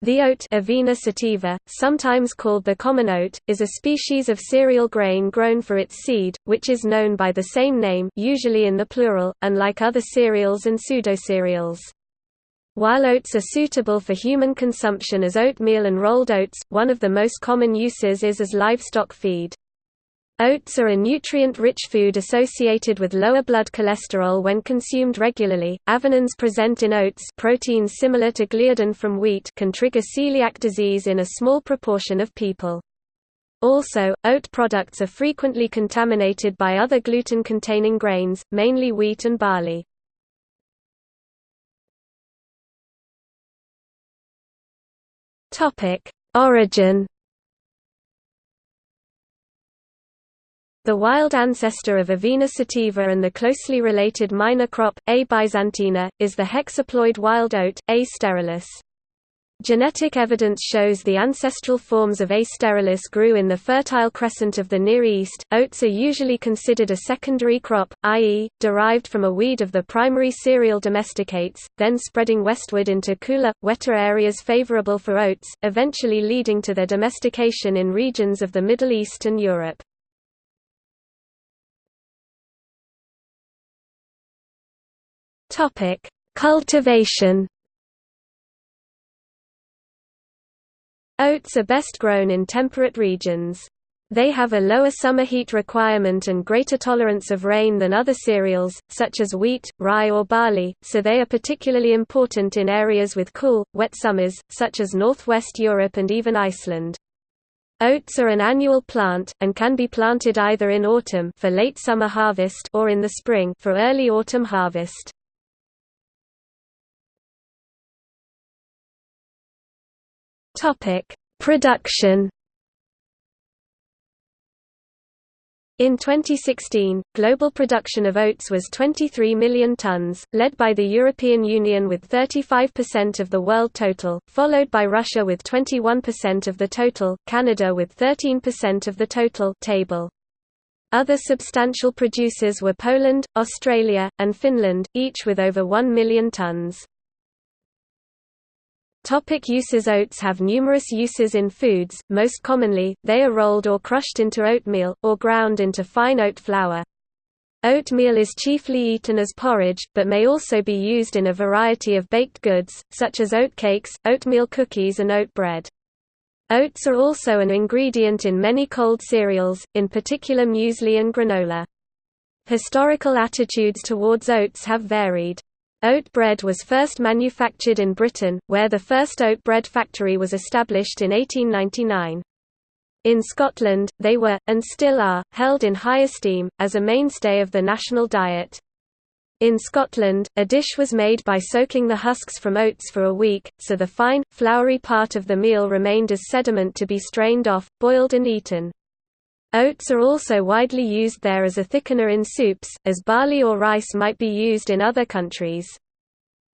The oat Avena sativa, sometimes called the common oat, is a species of cereal grain grown for its seed, which is known by the same name usually in the plural, unlike other cereals and pseudocereals. While oats are suitable for human consumption as oatmeal and rolled oats, one of the most common uses is as livestock feed. Oats are a nutrient-rich food associated with lower blood cholesterol when consumed regularly. Avenins present in oats, proteins similar to gliadin from wheat, can trigger celiac disease in a small proportion of people. Also, oat products are frequently contaminated by other gluten-containing grains, mainly wheat and barley. Topic: Origin The wild ancestor of Avena sativa and the closely related minor crop, A. byzantina, is the hexaploid wild oat, A. sterilis. Genetic evidence shows the ancestral forms of A. sterilis grew in the Fertile Crescent of the Near East. Oats are usually considered a secondary crop, i.e., derived from a weed of the primary cereal domesticates, then spreading westward into cooler, wetter areas favorable for oats, eventually leading to their domestication in regions of the Middle East and Europe. Topic: Cultivation. Oats are best grown in temperate regions. They have a lower summer heat requirement and greater tolerance of rain than other cereals, such as wheat, rye or barley, so they are particularly important in areas with cool, wet summers, such as northwest Europe and even Iceland. Oats are an annual plant, and can be planted either in autumn for late summer harvest or in the spring for early autumn harvest. Topic: Production. In 2016, global production of oats was 23 million tons, led by the European Union with 35% of the world total, followed by Russia with 21% of the total, Canada with 13% of the total table. Other substantial producers were Poland, Australia, and Finland, each with over 1 million tons. Topic uses Oats have numerous uses in foods, most commonly, they are rolled or crushed into oatmeal, or ground into fine oat flour. Oatmeal is chiefly eaten as porridge, but may also be used in a variety of baked goods, such as oat cakes, oatmeal cookies and oat bread. Oats are also an ingredient in many cold cereals, in particular muesli and granola. Historical attitudes towards oats have varied. Oat bread was first manufactured in Britain, where the first oat bread factory was established in 1899. In Scotland, they were, and still are, held in high esteem, as a mainstay of the national diet. In Scotland, a dish was made by soaking the husks from oats for a week, so the fine, floury part of the meal remained as sediment to be strained off, boiled and eaten. Oats are also widely used there as a thickener in soups, as barley or rice might be used in other countries.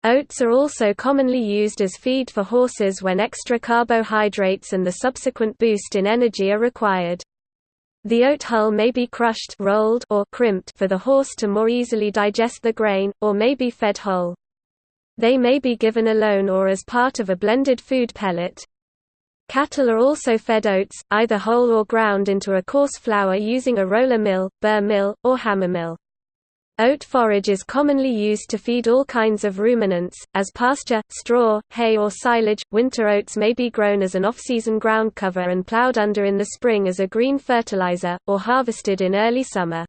Oats are also commonly used as feed for horses when extra carbohydrates and the subsequent boost in energy are required. The oat hull may be crushed rolled or crimped for the horse to more easily digest the grain, or may be fed whole. They may be given alone or as part of a blended food pellet. Cattle are also fed oats, either whole or ground into a coarse flour using a roller mill, burr mill, or hammer mill. Oat forage is commonly used to feed all kinds of ruminants, as pasture, straw, hay or silage. Winter oats may be grown as an off-season ground cover and plowed under in the spring as a green fertilizer, or harvested in early summer.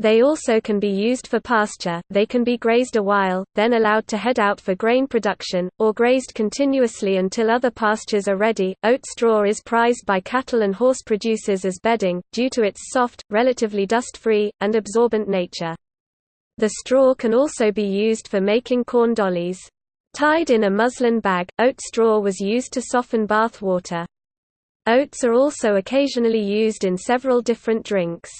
They also can be used for pasture, they can be grazed a while, then allowed to head out for grain production, or grazed continuously until other pastures are ready. Oat straw is prized by cattle and horse producers as bedding, due to its soft, relatively dust-free, and absorbent nature. The straw can also be used for making corn dollies. Tied in a muslin bag, oat straw was used to soften bath water. Oats are also occasionally used in several different drinks.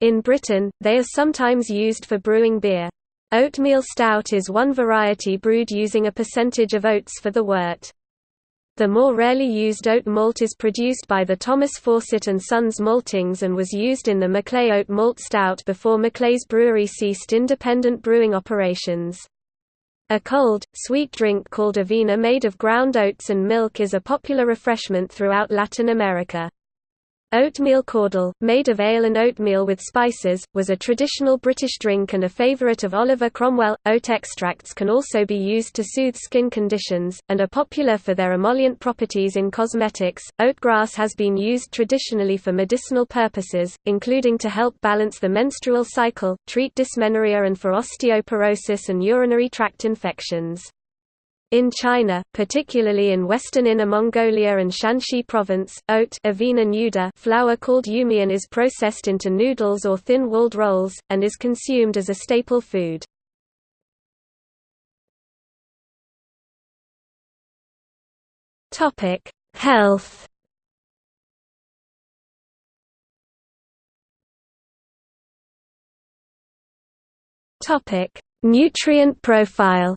In Britain, they are sometimes used for brewing beer. Oatmeal stout is one variety brewed using a percentage of oats for the wort. The more rarely used oat malt is produced by the Thomas Fawcett and Sons Maltings and was used in the Maclay Oat Malt Stout before Maclay's brewery ceased independent brewing operations. A cold, sweet drink called avena made of ground oats and milk is a popular refreshment throughout Latin America. Oatmeal caudle, made of ale and oatmeal with spices, was a traditional British drink and a favourite of Oliver Cromwell. Oat extracts can also be used to soothe skin conditions, and are popular for their emollient properties in cosmetics. Oatgrass has been used traditionally for medicinal purposes, including to help balance the menstrual cycle, treat dysmenorrhea, and for osteoporosis and urinary tract infections. In China, particularly in western Inner Mongolia and Shanxi province, oat avena nuda flour called yumian is processed into noodles or thin-walled rolls, and is consumed as a staple food. Health Nutrient profile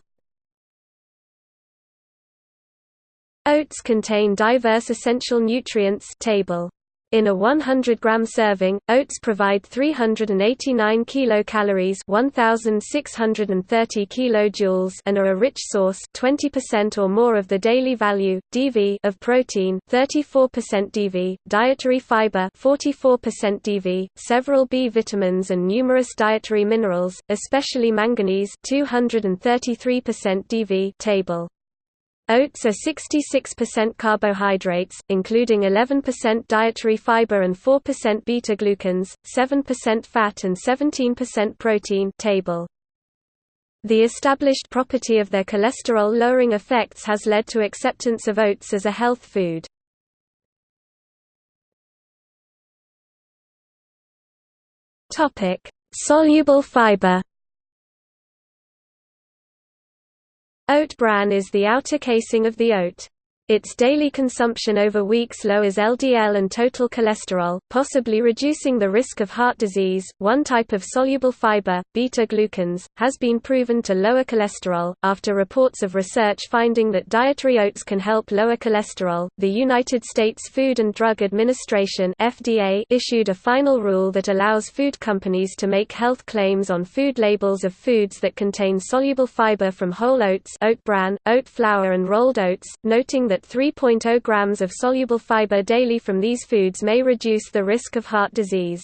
Oats contain diverse essential nutrients table. In a 100-gram serving, oats provide 389 kilocalories 1,630 kilojoules and are a rich source 20% or more of the daily value, DV of protein 34% DV, dietary fiber 44% DV, several B vitamins and numerous dietary minerals, especially manganese 233% DV table. Oats are 66% carbohydrates, including 11% dietary fiber and 4% beta-glucans, 7% fat and 17% protein table. The established property of their cholesterol-lowering effects has led to acceptance of oats as a health food. Soluble fiber Oat bran is the outer casing of the oat. Its daily consumption over weeks lowers LDL and total cholesterol, possibly reducing the risk of heart disease. One type of soluble fiber, beta glucans, has been proven to lower cholesterol. After reports of research finding that dietary oats can help lower cholesterol, the United States Food and Drug Administration (FDA) issued a final rule that allows food companies to make health claims on food labels of foods that contain soluble fiber from whole oats, oat bran, oat flour, and rolled oats, noting that that 3.0 grams of soluble fiber daily from these foods may reduce the risk of heart disease.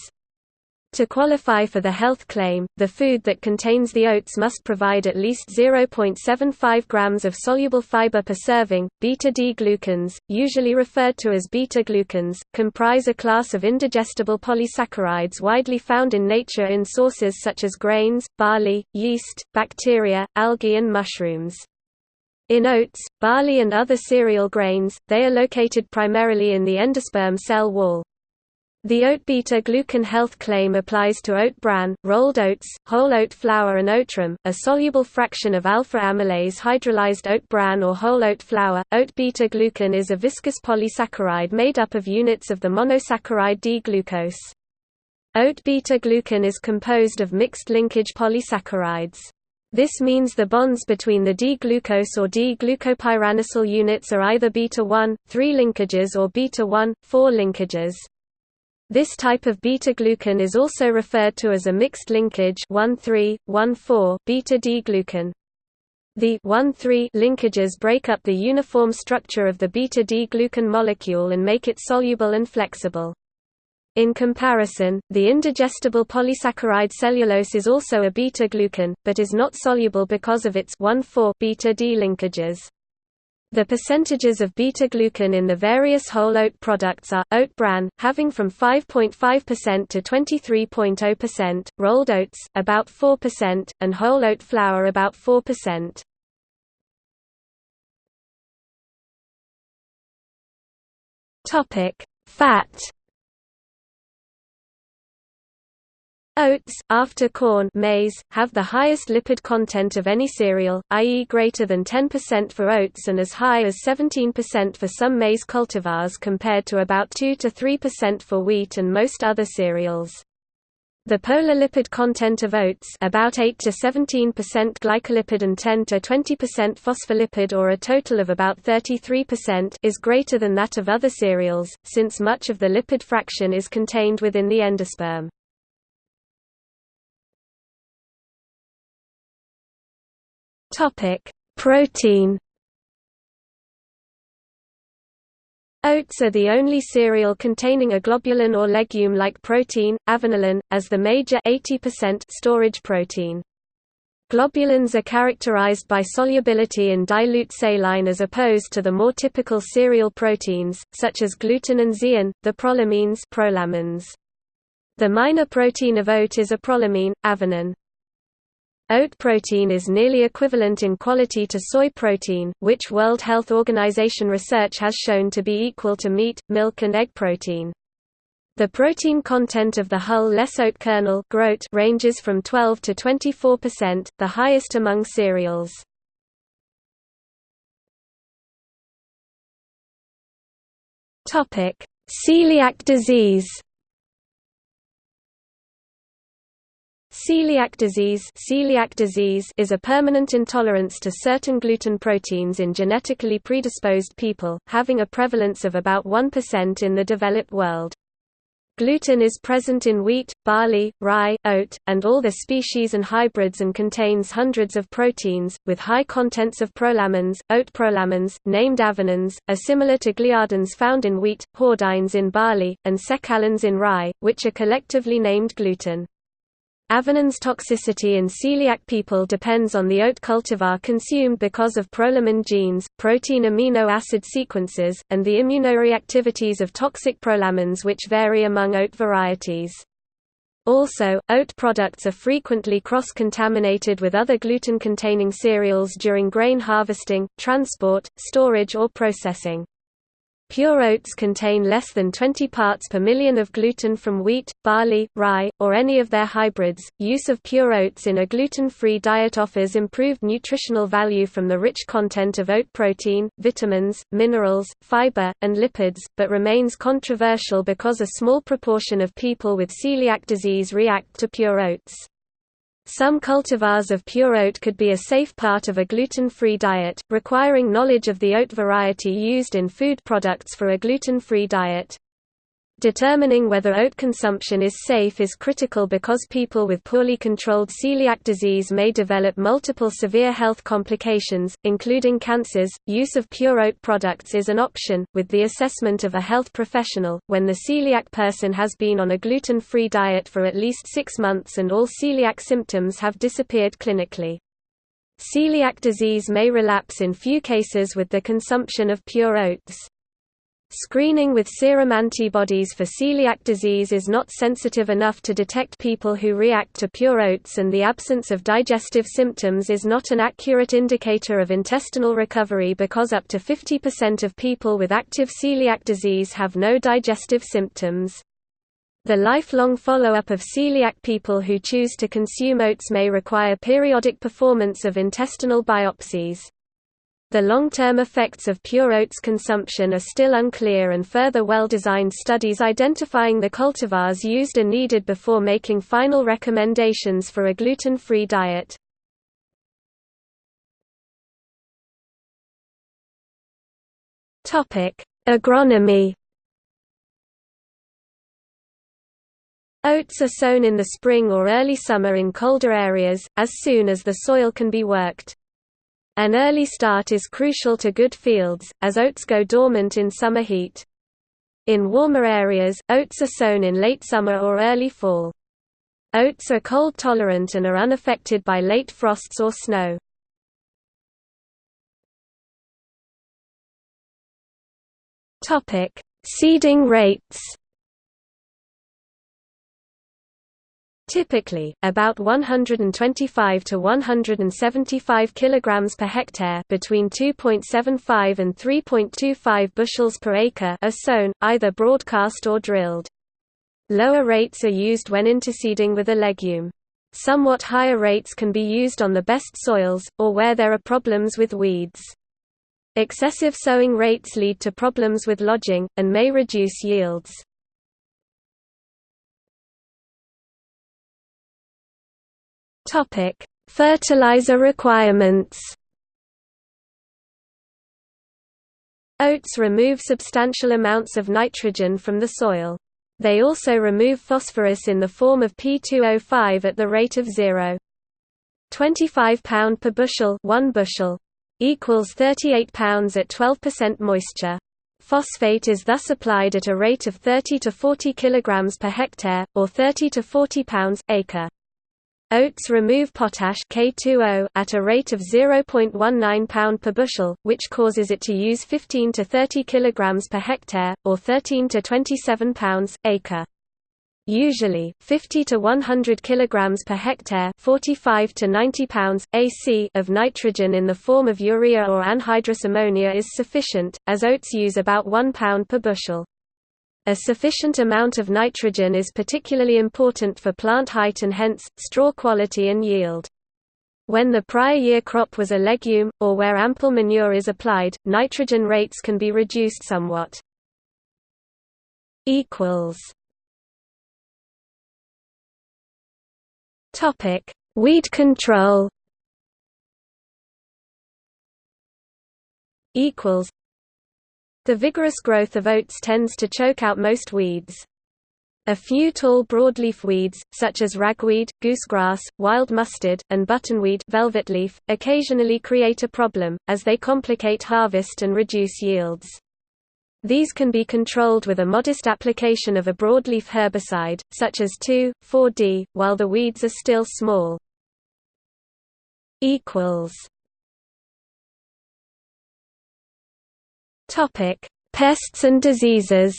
To qualify for the health claim, the food that contains the oats must provide at least 0.75 grams of soluble fiber per serving. Beta-D-glucans, usually referred to as beta-glucans, comprise a class of indigestible polysaccharides widely found in nature in sources such as grains, barley, yeast, bacteria, algae and mushrooms. In oats, barley and other cereal grains, they are located primarily in the endosperm cell wall. The oat beta-glucan health claim applies to oat bran, rolled oats, whole oat flour and oatrim, a soluble fraction of alpha-amylase hydrolyzed oat bran or whole oat flour. Oat beta-glucan is a viscous polysaccharide made up of units of the monosaccharide D-glucose. Oat beta-glucan is composed of mixed linkage polysaccharides. This means the bonds between the D-glucose or D-glucopyranosyl units are either beta-1, 3 linkages or beta-1, 4 linkages. This type of beta-glucan is also referred to as a mixed linkage 1,3, 1,4 beta-D-glucan. The 1,3 linkages break up the uniform structure of the beta-D-glucan molecule and make it soluble and flexible. In comparison, the indigestible polysaccharide cellulose is also a beta-glucan, but is not soluble because of its 1,4 beta-D linkages. The percentages of beta-glucan in the various whole oat products are, oat bran, having from 5.5% to 23.0%, rolled oats, about 4%, and whole oat flour about 4%. Fat Oats, after corn maize, have the highest lipid content of any cereal, i.e. greater than 10% for oats and as high as 17% for some maize cultivars compared to about 2–3% for wheat and most other cereals. The polar lipid content of oats about 8 to 17% glycolipid and 10 to 20% phospholipid or a total of about 33% is greater than that of other cereals, since much of the lipid fraction is contained within the endosperm. Protein Oats are the only cereal containing a globulin or legume-like protein, avenalin, as the major 80% storage protein. Globulins are characterized by solubility in dilute saline as opposed to the more typical cereal proteins, such as gluten and zein, the prolamines prolamins. The minor protein of oat is a prolamine, avenin. Oat protein is nearly equivalent in quality to soy protein, which World Health Organization research has shown to be equal to meat, milk and egg protein. The protein content of the hull-less oat kernel ranges from 12 to 24%, the highest among cereals. Celiac disease Celiac disease, celiac disease is a permanent intolerance to certain gluten proteins in genetically predisposed people, having a prevalence of about 1% in the developed world. Gluten is present in wheat, barley, rye, oat, and all the species and hybrids and contains hundreds of proteins, with high contents of prolamins. Oat prolamins, named avenins, are similar to gliadins found in wheat, hordeins in barley, and secalins in rye, which are collectively named gluten. Avenin's toxicity in celiac people depends on the oat cultivar consumed because of prolamin genes, protein amino acid sequences, and the immunoreactivities of toxic prolamins which vary among oat varieties. Also, oat products are frequently cross-contaminated with other gluten-containing cereals during grain harvesting, transport, storage or processing. Pure oats contain less than 20 parts per million of gluten from wheat, barley, rye, or any of their hybrids. Use of pure oats in a gluten free diet offers improved nutritional value from the rich content of oat protein, vitamins, minerals, fiber, and lipids, but remains controversial because a small proportion of people with celiac disease react to pure oats. Some cultivars of pure oat could be a safe part of a gluten-free diet, requiring knowledge of the oat variety used in food products for a gluten-free diet. Determining whether oat consumption is safe is critical because people with poorly controlled celiac disease may develop multiple severe health complications, including cancers. Use of pure oat products is an option, with the assessment of a health professional, when the celiac person has been on a gluten free diet for at least six months and all celiac symptoms have disappeared clinically. Celiac disease may relapse in few cases with the consumption of pure oats. Screening with serum antibodies for celiac disease is not sensitive enough to detect people who react to pure oats and the absence of digestive symptoms is not an accurate indicator of intestinal recovery because up to 50% of people with active celiac disease have no digestive symptoms. The lifelong follow-up of celiac people who choose to consume oats may require periodic performance of intestinal biopsies. The long-term effects of pure oats consumption are still unclear and further well-designed studies identifying the cultivars used are needed before making final recommendations for a gluten-free diet. Agronomy Oats are sown in the spring or early summer in colder areas, as soon as the soil can be worked. An early start is crucial to good fields, as oats go dormant in summer heat. In warmer areas, oats are sown in late summer or early fall. Oats are cold tolerant and are unaffected by late frosts or snow. Seeding rates Typically, about 125 to 175 kilograms per hectare, between 2.75 and 3.25 bushels per acre, are sown, either broadcast or drilled. Lower rates are used when interseeding with a legume. Somewhat higher rates can be used on the best soils, or where there are problems with weeds. Excessive sowing rates lead to problems with lodging, and may reduce yields. Topic: Fertilizer requirements. Oats remove substantial amounts of nitrogen from the soil. They also remove phosphorus in the form of P2O5 at the rate of 0. 25 pound per bushel 1 bushel equals 38 pounds at 12% moisture. Phosphate is thus applied at a rate of 30 to 40 kilograms per hectare or 30 to 40 pounds acre. Oats remove potash K2O at a rate of 0.19 pound per bushel, which causes it to use 15 to 30 kilograms per hectare or 13 to 27 pounds acre. Usually, 50 to 100 kilograms per hectare, 45 to 90 pounds AC of nitrogen in the form of urea or anhydrous ammonia is sufficient, as oats use about 1 pound per bushel. A sufficient amount of nitrogen is particularly important for plant height and hence, straw quality and yield. When the prior year crop was a legume, or where ample manure is applied, nitrogen rates can be reduced somewhat. Weed control equals the vigorous growth of oats tends to choke out most weeds. A few tall broadleaf weeds, such as ragweed, goosegrass, wild mustard, and buttonweed velvetleaf, occasionally create a problem, as they complicate harvest and reduce yields. These can be controlled with a modest application of a broadleaf herbicide, such as 2,4-D, while the weeds are still small. Topic: Pests and diseases.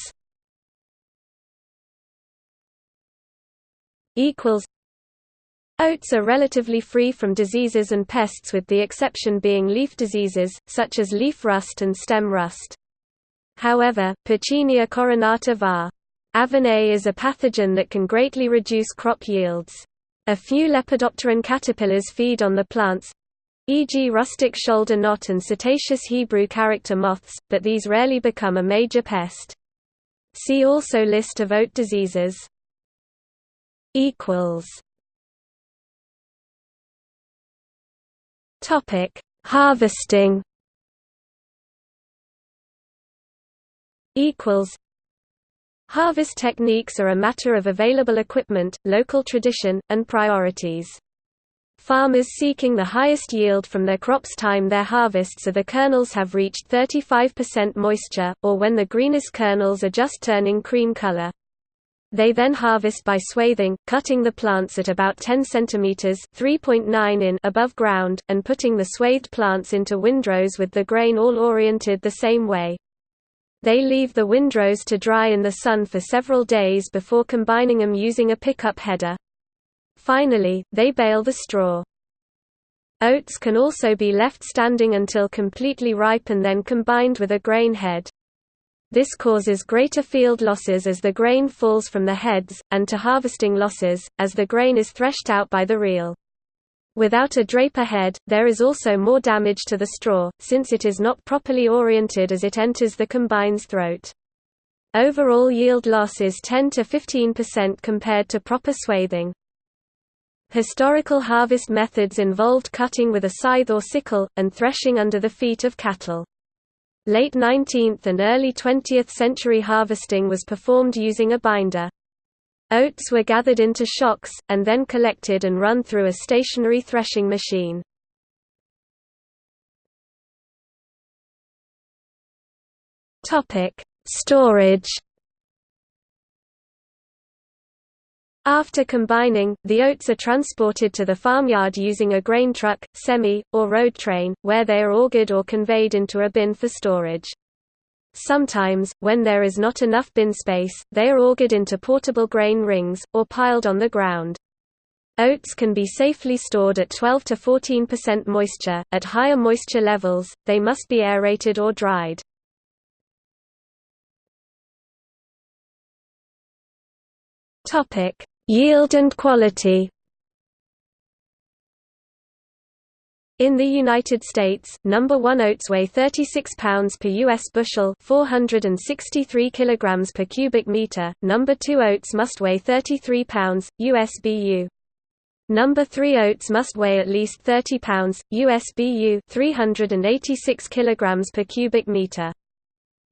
Equals. Oats are relatively free from diseases and pests with the exception being leaf diseases, such as leaf rust and stem rust. However, Puccinia coronata var. Avenae is a pathogen that can greatly reduce crop yields. A few Lepidopteran caterpillars feed on the plants, e.g. rustic shoulder knot and setaceous Hebrew character moths, but these rarely become a major pest. See also List of oat diseases. Equals. Topic: Harvesting. Equals. Harvest techniques are a matter of available equipment, local tradition, and priorities. Farmers seeking the highest yield from their crops time their harvests are the kernels have reached 35% moisture, or when the greenest kernels are just turning cream color. They then harvest by swathing, cutting the plants at about 10 cm (3.9 in) above ground, and putting the swathed plants into windrows with the grain all oriented the same way. They leave the windrows to dry in the sun for several days before combining them using a pickup header. Finally, they bale the straw. Oats can also be left standing until completely ripe and then combined with a grain head. This causes greater field losses as the grain falls from the heads, and to harvesting losses, as the grain is threshed out by the reel. Without a draper head, there is also more damage to the straw, since it is not properly oriented as it enters the combine's throat. Overall yield loss is 10 to 15% compared to proper swathing. Historical harvest methods involved cutting with a scythe or sickle, and threshing under the feet of cattle. Late 19th and early 20th century harvesting was performed using a binder. Oats were gathered into shocks, and then collected and run through a stationary threshing machine. Storage After combining, the oats are transported to the farmyard using a grain truck, semi, or road train, where they are augered or conveyed into a bin for storage. Sometimes, when there is not enough bin space, they are augered into portable grain rings, or piled on the ground. Oats can be safely stored at 12 to 14% moisture. At higher moisture levels, they must be aerated or dried. Topic: Yield and quality In the United States, number 1 oats weigh 36 pounds per US bushel, 463 kilograms per cubic meter. Number 2 oats must weigh 33 pounds USBU. Number 3 oats must weigh at least 30 pounds USBU, 386 kilograms per cubic meter.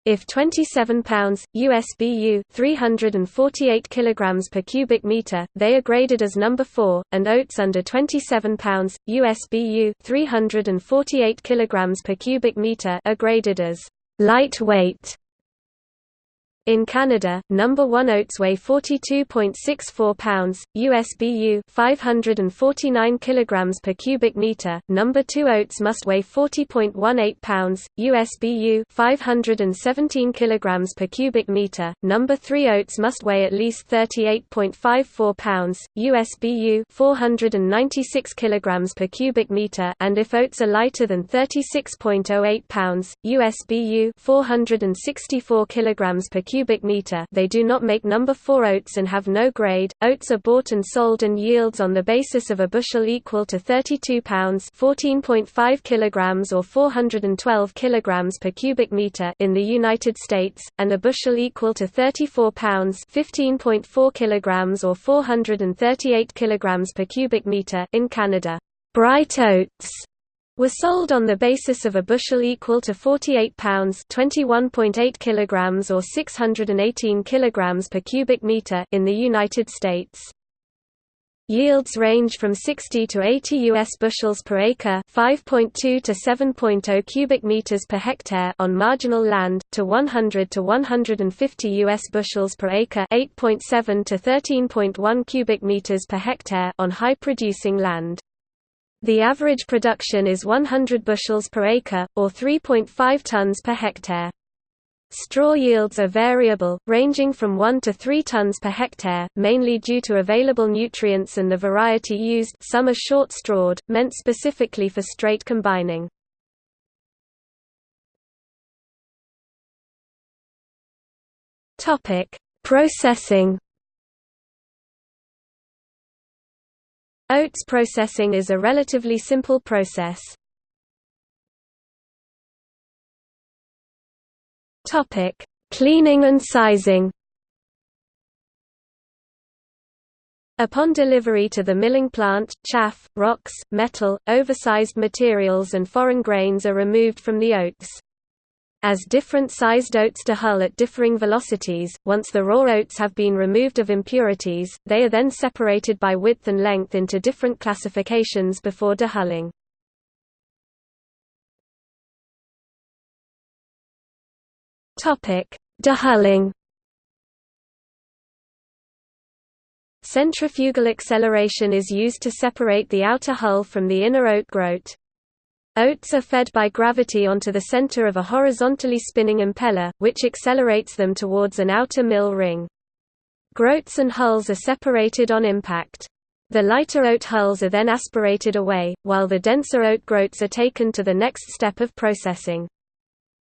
If 27 pounds USBU 348 kilograms per cubic meter, they are graded as number 4, and oats under 27 pounds USBU 348 kilograms per cubic meter are graded as lightweight. In Canada, number 1 oats weigh 42.64 pounds, USBU 549 kilograms per cubic meter. Number 2 oats must weigh 40.18 pounds, USBU 517 kilograms per cubic meter. Number 3 oats must weigh at least 38.54 pounds, USBU 496 kilograms per cubic meter, and if oats are lighter than 36.08 pounds, USBU 464 kilograms per cubic meter they do not make number 4 oats and have no grade. Oats are bought and sold and yields on the basis of a bushel equal to 32 pounds 14.5 kilograms or 412 kilograms per cubic meter in the United States, and a bushel equal to 34 pounds 15.4 kilograms or 438 kilograms per cubic meter in Canada. Bright oats were sold on the basis of a bushel equal to 48 pounds 21.8 kilograms or 618 kilograms per cubic meter in the United States. Yields range from 60 to 80 US bushels per acre, 5.2 to 7.0 cubic meters per hectare on marginal land, to 100 to 150 US bushels per acre, 8.7 to 13.1 cubic meters per hectare on high producing land. The average production is 100 bushels per acre, or 3.5 tons per hectare. Straw yields are variable, ranging from 1 to 3 tons per hectare, mainly due to available nutrients and the variety used some are short-strawed, meant specifically for straight combining. Processing Oats processing is a relatively simple process. Topic: Cleaning and sizing. Upon delivery to the milling plant, chaff, rocks, metal, oversized materials and foreign grains are removed from the oats. As different sized oats dehull at differing velocities, once the raw oats have been removed of impurities, they are then separated by width and length into different classifications before dehulling. Dehulling Centrifugal acceleration is used to separate the outer hull from the inner oat groat. Oats are fed by gravity onto the center of a horizontally spinning impeller, which accelerates them towards an outer mill ring. Groats and hulls are separated on impact. The lighter oat hulls are then aspirated away, while the denser oat groats are taken to the next step of processing.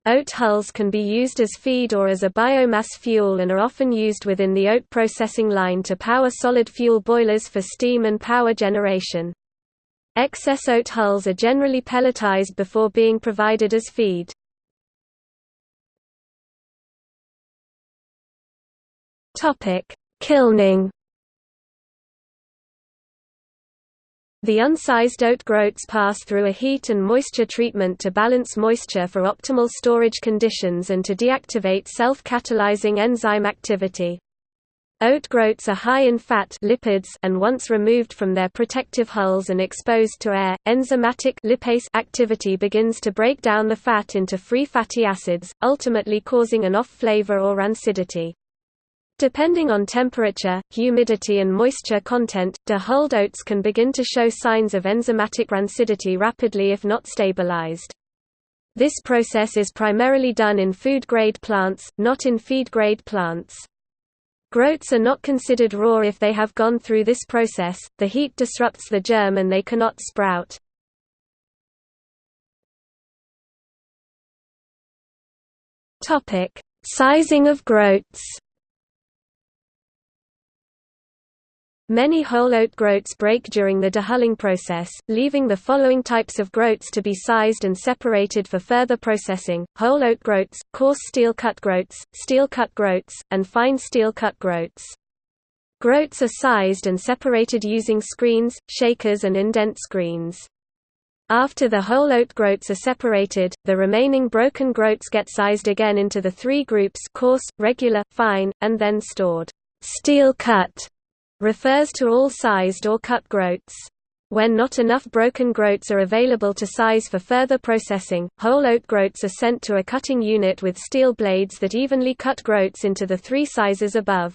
Oat hulls can be used as feed or as a biomass fuel and are often used within the oat processing line to power solid fuel boilers for steam and power generation. Excess oat hulls are generally pelletized before being provided as feed. Kilning The unsized oat groats pass through a heat and moisture treatment to balance moisture for optimal storage conditions and to deactivate self-catalyzing enzyme activity. Oat groats are high in fat lipids and once removed from their protective hulls and exposed to air, enzymatic lipase activity begins to break down the fat into free fatty acids, ultimately causing an off flavor or rancidity. Depending on temperature, humidity and moisture content, dehulled oats can begin to show signs of enzymatic rancidity rapidly if not stabilized. This process is primarily done in food-grade plants, not in feed-grade plants. Groats are not considered raw if they have gone through this process, the heat disrupts the germ and they cannot sprout. Sizing of groats Many whole oat groats break during the dehulling process, leaving the following types of groats to be sized and separated for further processing, whole oat groats, coarse steel cut groats, steel cut groats, and fine steel cut groats. Groats are sized and separated using screens, shakers and indent screens. After the whole oat groats are separated, the remaining broken groats get sized again into the three groups coarse, regular, fine, and then stored. Steel cut refers to all sized or cut groats. When not enough broken groats are available to size for further processing, whole oat groats are sent to a cutting unit with steel blades that evenly cut groats into the three sizes above.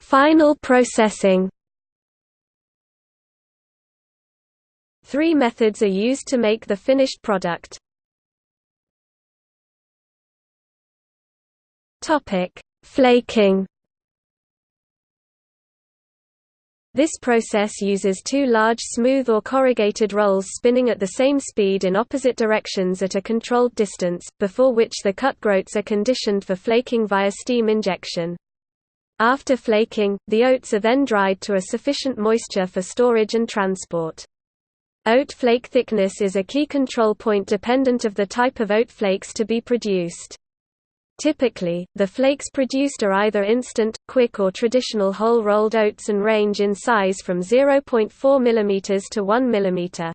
Final processing Three methods are used to make the finished product. Topic: Flaking. This process uses two large smooth or corrugated rolls spinning at the same speed in opposite directions at a controlled distance, before which the cut groats are conditioned for flaking via steam injection. After flaking, the oats are then dried to a sufficient moisture for storage and transport. Oat flake thickness is a key control point dependent of the type of oat flakes to be produced. Typically, the flakes produced are either instant, quick or traditional whole rolled oats and range in size from 0.4 mm to 1 mm.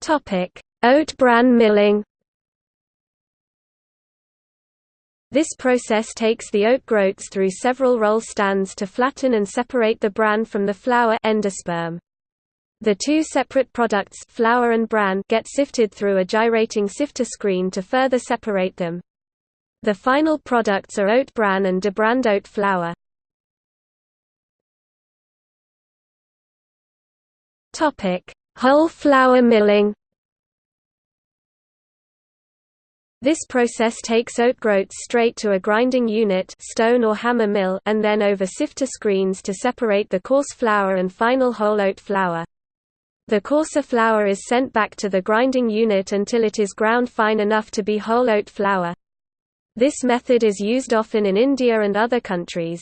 Topic: Oat bran milling This process takes the oat groats through several roll stands to flatten and separate the bran from the flour endosperm. The two separate products flour and bran get sifted through a gyrating sifter screen to further separate them. The final products are oat bran and debranned oat flour. Whole flour milling. This process takes oat groats straight to a grinding unit stone or hammer mill and then over sifter screens to separate the coarse flour and final whole oat flour. The coarser flour is sent back to the grinding unit until it is ground fine enough to be whole oat flour. This method is used often in India and other countries.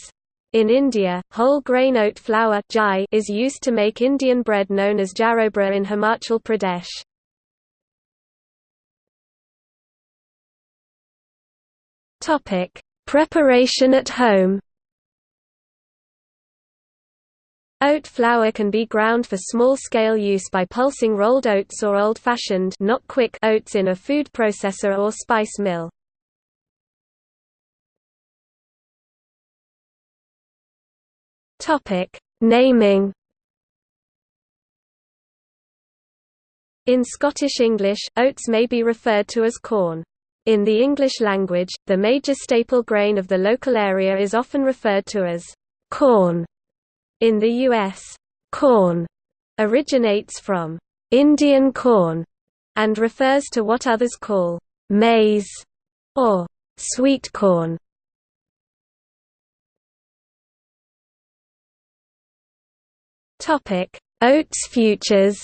In India, whole grain oat flour is used to make Indian bread known as jarobra in Himachal Pradesh. Topic: Preparation at home. Oat flour can be ground for small-scale use by pulsing rolled oats or old-fashioned not quick oats in a food processor or spice mill. Naming. In Scottish English, oats may be referred to as corn. In the English language, the major staple grain of the local area is often referred to as corn. In the U.S., corn originates from Indian corn and refers to what others call maize or sweet corn. Topic: Oats futures.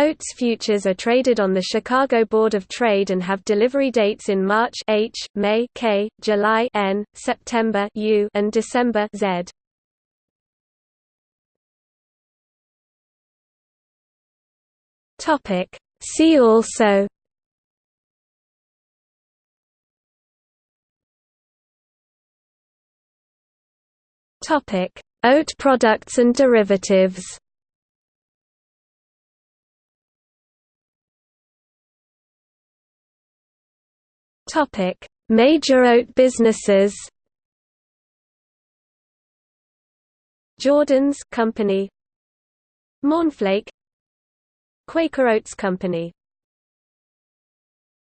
Oats futures are traded on the Chicago Board of Trade and have delivery dates in March H, May K, July N, September U, and December Z. Topic See also Topic Oat products and derivatives Topic: Major oat businesses. Jordan's Company, Mornflake, Quaker Oats Company